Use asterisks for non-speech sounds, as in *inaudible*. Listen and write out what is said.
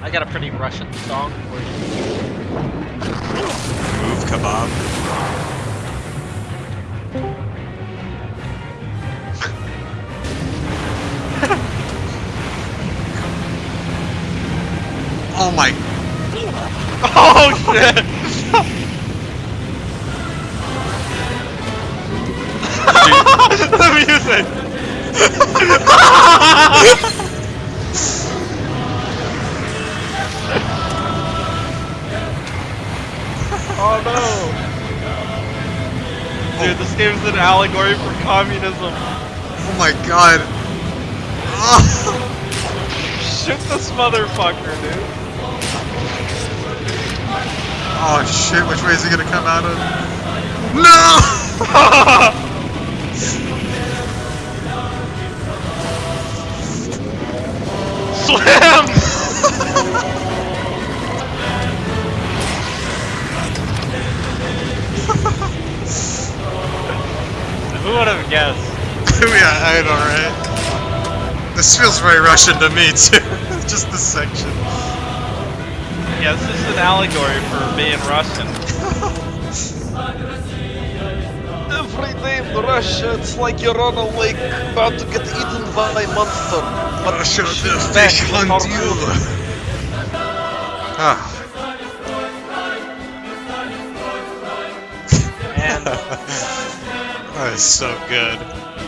I got a pretty Russian song for you. Move kebab. *laughs* oh my *laughs* Oh shit! *laughs* the music! Oh no! Dude, this game's an allegory for communism. Oh my god. *laughs* Shoot this motherfucker, dude. oh shit, which way is he gonna come out of? No! *laughs* Slam! *laughs* Who would have guessed? yeah, I know, right? This feels very Russian to me too. *laughs* Just this section. Yeah, this is an allegory for being Russian. *laughs* Every day in Russia, it's like you're on a lake about to get eaten by a monster. But Russia, the fish with hunt you. Ah. And *laughs* that is so good.